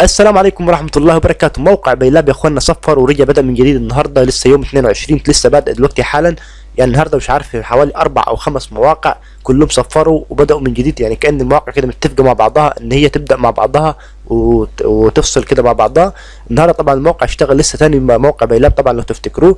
السلام عليكم ورحمة الله وبركاته. موقع بيلاب يا أخوانا صفر ورجع بدأ من جديد النهاردة. لسه يوم 22 لسه بادئ دلوقتي حالا. يعني النهارده مش عارف حوالي أربع أو خمس مواقع كلهم صفروا وبدأوا من جديد. يعني كأن المواقع كده متفقة مع بعضها إن هي تبدأ مع بعضها وت- وتفصل كده مع بعضها. النهارده طبعا الموقع اشتغل لسه تاني موقع بيلاب طبعا لو تفتكروه.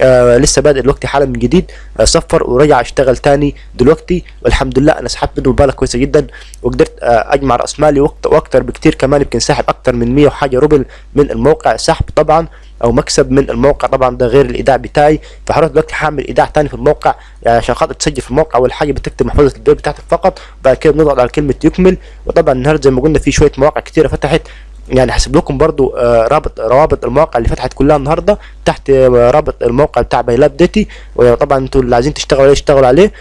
آه لسه بادئ دلوقتي حالا من جديد. آه صفر ورجع اشتغل تاني دلوقتي. والحمد لله أنا سحبت منه مبالغ كويسة جدا. وقدرت آه أجمع رأس مالي وقت وأكتر بكتير كمان. يمكن ساحب أكتر من 100 وحاجة روبل من الموقع سحب طبعا أو مكسب من الموقع طبعا. ده غير الإيداع بتاعي. فحضرتك دلوقتي هعمل إيداع تاني في الموقع. عشان خاطر تسجل في الموقع أول حاجة بتكتب محفظه البيع بتاعتك فقط. بعد كده بنضغط على كلمة يكمل. وطبعا النهارده زي ما قلنا في شوية مواقع كتيرة فتحت. يعني هسيب لكم برضو آه، رابط روابط المواقع اللي فتحت كلها النهارده تحت آه، رابط الموقع بتاع بايلاب ديتي وطبعا أنتوا اللي عايزين تشتغلوا عليه اشتغلوا عليه.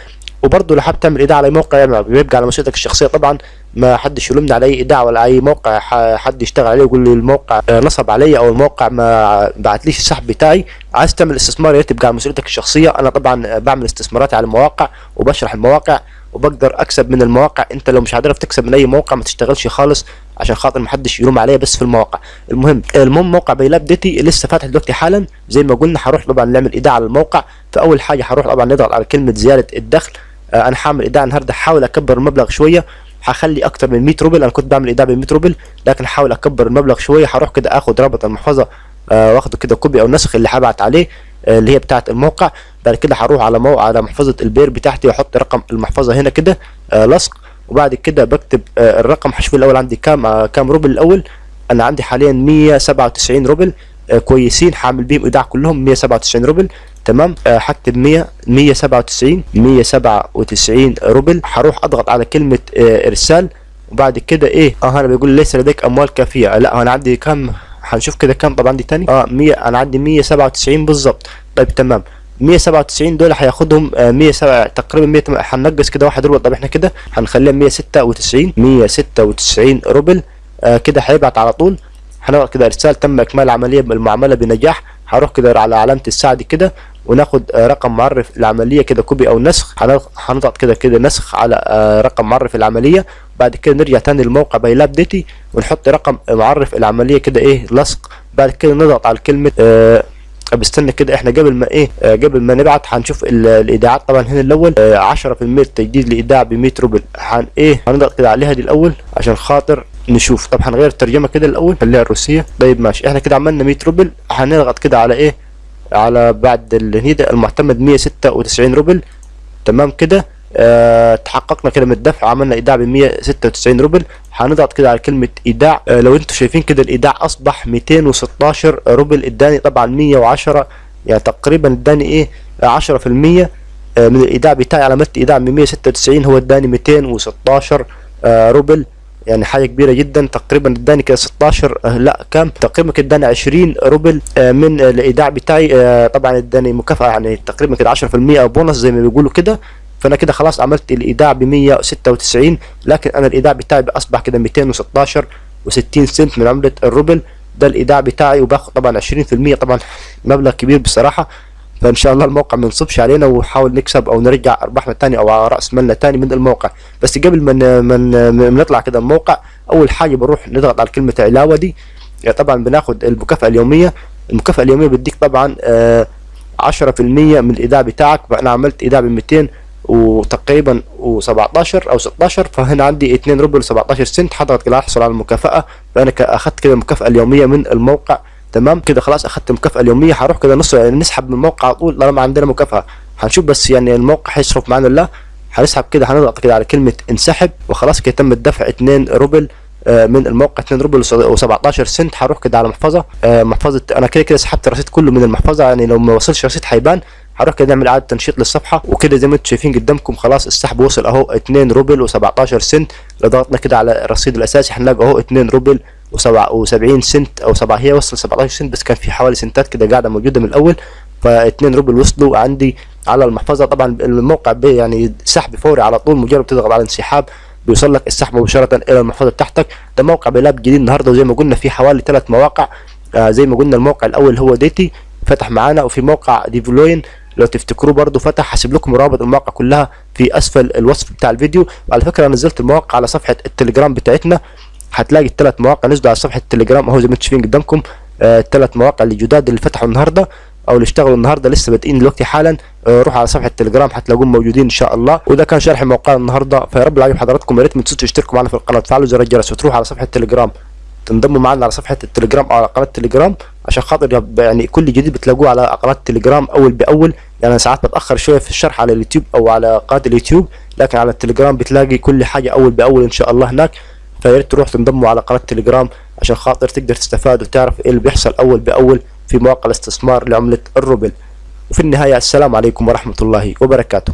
وبرضه لو حابب تعمل إيداع على موقع يعني بيبقى على مسؤوليتك الشخصية. طبعا ما حدش يلومني على أي إيداع ولا أي موقع حد يشتغل عليه ويقول لي الموقع آه، نصب عليا أو الموقع ما بعتليش السحب بتاعي. عايز تعمل استثمار يا ريت تبقى على مسؤوليتك الشخصية. أنا طبعا بعمل استثماراتي على المواقع وبشرح المواقع. وبقدر أكسب من المواقع. أنت لو مش عارف تكسب من أي موقع ما تشتغلش خالص عشان خاطر محدش يلوم عليا بس في المواقع المهم المهم موقع بيلاب ديتي لسه فاتح دلوقتي حالا. زي ما قلنا هروح طبعا نعمل إيداع على الموقع. فأول حاجة هروح طبعا نضغط على كلمة زيادة الدخل. آه، أنا هعمل إيداع النهارده. هحاول أكبر المبلغ شوية. هخلي أكتر من 100 روبل. أنا كنت بعمل إيداع ب 100 روبل لكن هحاول أكبر المبلغ شوية. هروح كده آخد رابط المحفظة آه، وآخده كده copy أو نسخ اللي هبعت عليه. اللي هي بتاعه الموقع. بعد كده هروح على مو... على محفظة ال Payeer بتاعتي وأحط رقم المحفظة هنا كده آه، لصق. وبعد كده بكتب آه، الرقم. هشوف الأول عندي كام آه، كام روبل. الأول أنا عندي حاليا 197 روبل آه، كويسين. هعمل بيهم إيداع كلهم 197 روبل. تمام؟ آه، هكتب 100 197 197 روبل. هروح أضغط على كلمة آه، إرسال. وبعد كده إيه؟ آه أنا بيقول ليس لديك أموال كافية. لا أنا عندي كام هنشوف كده كام طب عندي تاني؟ آه 100 أنا عندي 197 بالظبط. طيب تمام. 197 دول هياخدهم آه 107 تقريبا 100 هننقص كده واحد روبل طب إحنا كده هنخليها 196 196 روبل. آه كده هيبعت على طول. هنضغط كده ارسال تم إكمال العملية بالمعامله بنجاح. هروح كده على علامة الساعة دي كده. وناخد آه، رقم معرف العملية كده copy أو نسخ. هنضغط- كده كده نسخ على آه، رقم معرف العملية. بعد كده نرجع تاني للموقع بايلاب ديتي ونحط رقم معرف العملية كده إيه لصق. بعد كده نضغط على كلمه آه بستنى كده إحنا قبل ما إيه آه قبل ما نبعت هنشوف ال- الإيداعات. طبعا هنا الأول آه 10% تجديد الايداع ب 100 روبل. هن إيه هنضغط كده عليها دي الأول عشان خاطر نشوف. طب هنغير الترجمة كده الأول خليها الروسية. طيب ماشي إحنا كده عملنا 100 روبل. هنضغط كده على إيه على بعد الهنيدة المعتمد 196 روبل. تمام كده؟ آه تحققنا كده من الدفع عملنا إيداع ب 196 روبل. هنضغط كده على كلمة إيداع. آه لو أنتم شايفين كده الإيداع أصبح 216 روبل. اداني طبعا 110 يعني تقريبا اداني إيه؟ آه، 10% آه، من الإيداع بتاعي عملت إيداع من 196 هو اداني 216 آه، روبل. يعني حاجة كبيرة جدا. تقريبا اداني كده 16 آه، لا كام؟ تقريبا كده اداني 20 روبل آه، من الإيداع بتاعي. آه، طبعا اداني مكافأة يعني تقريبا كده 10% أو بونص زي ما بيقولوا كده. فأنا كده خلاص عملت الإيداع ب 196 لكن أنا الإيداع بتاعي اصبح كده 216 و60 سنت من عملة الروبل. ده الإيداع بتاعي وباخد طبعا 20% طبعا مبلغ كبير بصراحة. فإن شاء الله الموقع ما ينصبش علينا ونحاول نكسب أو نرجع ارباحنا تاني أو رأس مالنا تاني من الموقع. بس قبل ما ن- ما ن- ما نطلع كده الموقع أول حاجة بنروح نضغط على كلمة علاوة دي. يعني طبعا بناخد المكافأة اليومية. المكافأة اليومية بتديك طبعا آه 10% من الإيداع بتاعك. فانا عملت إيداع ب 200 وتقريبا و17 أو 16 فهنا عندي 2 روبل 17 سنت. حضرتك كده احصل على المكافأة. فأنا أخدت كده المكافأة اليومية من الموقع. تمام؟ كده خلاص اخدت المكافاه اليومية هروح كده نص نسحب من الموقع على طول طالما عندنا مكافأة. هنشوف بس يعني الموقع هيصرف معانا ولا لا. هنسحب كده هنضغط كده على كلمة انسحب وخلاص كده تم الدفع 2 روبل آه، من الموقع 2 روبل و17 سنت. هروح كده على محفظة آه، محفظة أنا كده كده سحبت الرصيد كله من المحفظة يعني لو ما وصلش رصيد هيبان. هروح كده نعمل إعادة تنشيط للصفحة وكده زي ما أنتم شايفين قدامكم خلاص السحب وصل أهو 2 روبل و17 سنت. لو ضغطنا كده على الرصيد الأساسي هنلاقي أهو 2 روبل و70 سنت أو 7 هي وصل 17 سنت بس كان في حوالي سنتات كده قاعدة موجودة من الأول. ف2 روبل وصلوا عندي على المحفظة. طبعا الموقع بي يعني سحب فوري على طول مجرد تضغط على انسحاب بيوصل لك السحب مباشرة إلى المحفظة بتاعتك. ده موقع بيلاب جديد النهارده. وزي ما قلنا في حوالي ثلاث مواقع. آه زي ما قلنا الموقع الأول هو ديتي فتح معانا. وفي موقع ديفلوين لو تفتكروا برضو فتح. هسيب لكم رابط المواقع كلها في أسفل الوصف بتاع الفيديو. وعلى فكرة نزلت المواقع على صفحة التليجرام بتاعتنا. هتلاقي الثلاث مواقع. نزلوا على صفحة التليجرام أهو زي ما أنتم شايفين قدامكم الثلاث مواقع اللي جداد اللي فتحوا النهارده أو اللي اشتغلوا النهارده لسه بادئين دلوقتي حالا. آه، روحوا على صفحة التليجرام هتلاقوهم موجودين إن شاء الله. وده كان شرح موقع النهارده. فيا رب العجب حضراتكم يا ريت ما تنسوش تشتركوا معنا في القناة. وتفعلوا زر الجرس وتروحوا على صفحة التليجرام. تنضموا معنا على صفحة التليجرام أو على قناة التليجرام عشان خاطر يعني كل جديد بتلاقوه على قناة التليجرام أول بأول. يعني أنا ساعات بتأخر شوية في الشرح على اليوتيوب أو على قناة اليوتيوب لكن على التليجرام بتلاقي كل حاجة أول بأول إن شاء الله هناك. فيا ريت تروح تنضموا على قناة التليجرام عشان خاطر تقدر تستفاد وتعرف إيه اللي بيحصل أول بأول في مواقع الاستثمار لعملة الروبل. وفي النهاية السلام عليكم ورحمة الله وبركاته.